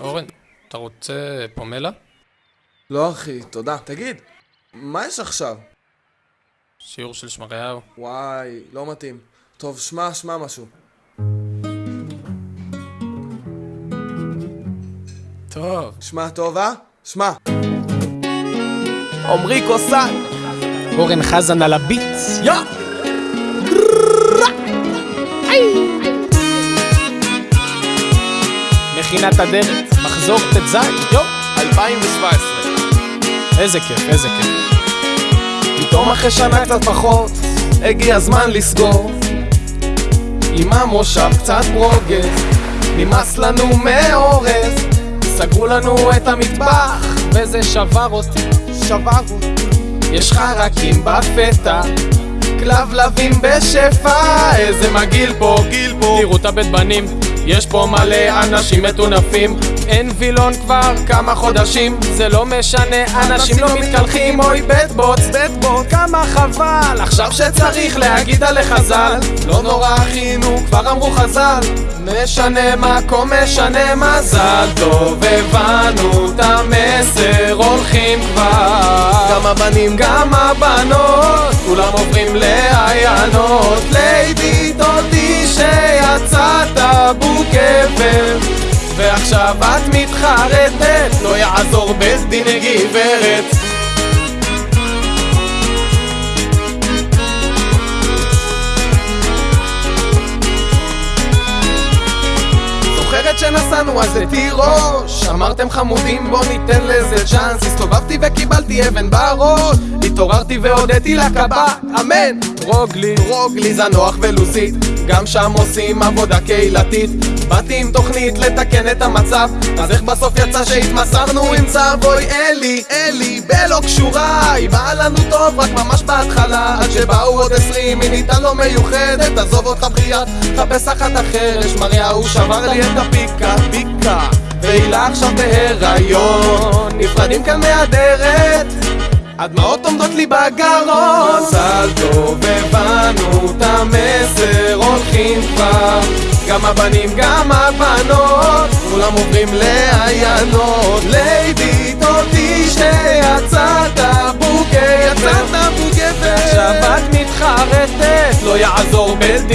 אורן, אתה רוצה פומלה? לא אחי, תודה. תגיד, מה יש עכשיו? שיעור של שמריהו. וואי, לא מתאים. טוב, שמע, שמע משהו. טוב. שמע טוב, אה? שמע. עמרי קוסן, אורן חזן על הביץ, יא! מכינת אדרת, מחזור ט"ז, יו, 2017. איזה כיף, איזה כיף. פתאום אחרי שנה קצת פחות, הגיע הזמן לסגור. עם המושב קצת ברוגז, נמאס לנו מאורז. סגרו לנו את המטבח, וזה שבר אותי, שבר אותי. יש חרקים בפתע, כלבלבים בשפע, איזה מגעיל פה, גיל פה. תראו את הבית בנים, יש פה מלא אנשים מטונפים. אין וילון כבר כמה חודשים. זה לא משנה, אנשים לא מתקלחים. אוי בית בוץ כמה חבל. עכשיו שצריך להגיד עליך ז"ל. לא נורא אחינו, כבר אמרו חז"ל. משנה מקום, משנה מזל טוב הבנו את המסר הולכים כבר. גם הבנים, גם הבנות כולם עוברים לעיינות ליידי דודי שיצאת בוגבר ועכשיו את מתחרטת לא יעזור בית גברת שנסענו אז לתירוש אמרתם חמודים בוא ניתן לזה צ'אנס. הסתובבתי וקיבלתי אבן בראש התעוררתי והודיתי לקב"ט אמן רוגלי, רוגלי זנוח ולוסית גם שם עושים עבודה קהילתית. באתי עם תוכנית לתקן את המצב אז איך בסוף יצא שהתמסרנו עם צו אוי אלי, אלי, בלא קשורה היא באה לנו טוב רק ממש בהתחלה עד שבאו עוד עשרים היא ניתן לו מיוחדת עזוב אותך בחייה, חפש אחת אחרת שמריהו שבר לי את הפיקה, פיקה והילה עכשיו בהיריון. נפרדים כאן מהדרת הדמעות עומדות לי בגרון. מזל טוב הבנו את המסר הולכים כבר. גם הבנים גם הבנות כולם עוברים לעיינות ליידי תודי שיצאת בוגר יצאת ועכשיו את מתחרטת לא יעזור גברת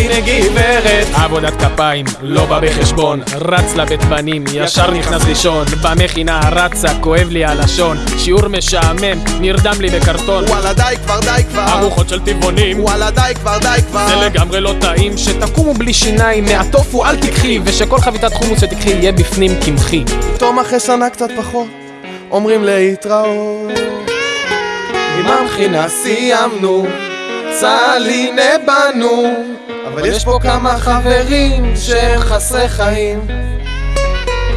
עבודת כפיים, לא בא בחשבון. רץ לבית בנים, ישר נכנס לישון. במכינה רצה, כואב לי הלשון שיעור משעמם, נרדם לי בקרטון. וואלה די כבר די כבר. ארוחות של טבעונים. וואלה די כבר די כבר. זה לגמרי לא טעים שתקומו בלי שיניים. מהטופו אל תיקחי ושכל חביתת חומוס שתיקחי יהיה בפנים קמחי. פתאום אחרי שנה קצת פחות אומרים להתראות. עם המכינה סיימנו צה"ל הנה בנו אבל יש פה כמה חברים שהם חסרי חיים.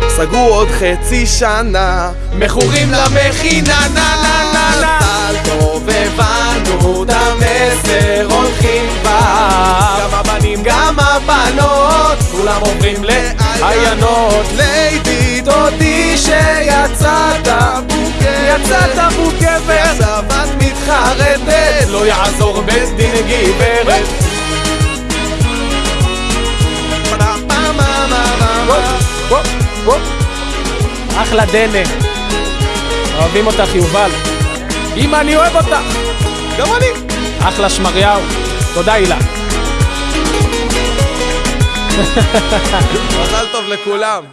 סגרו עוד חצי שנה. מכורים למכינה נה נה נה נה. טוב הבנו את המסר הולכים כבר גם הבנים גם הבנות. כולם עוברים לעיינות ליידי דודי שיצאת בוגר יצאת בוגר ועכשיו את מתחרטת. לא יעזור בית דין גברת אחלה דנה אוהבים אותך יובל. אמא אני אוהב אותך. גם אני. אחלה שמריהו. תודה הילה. מזל טוב לכולם.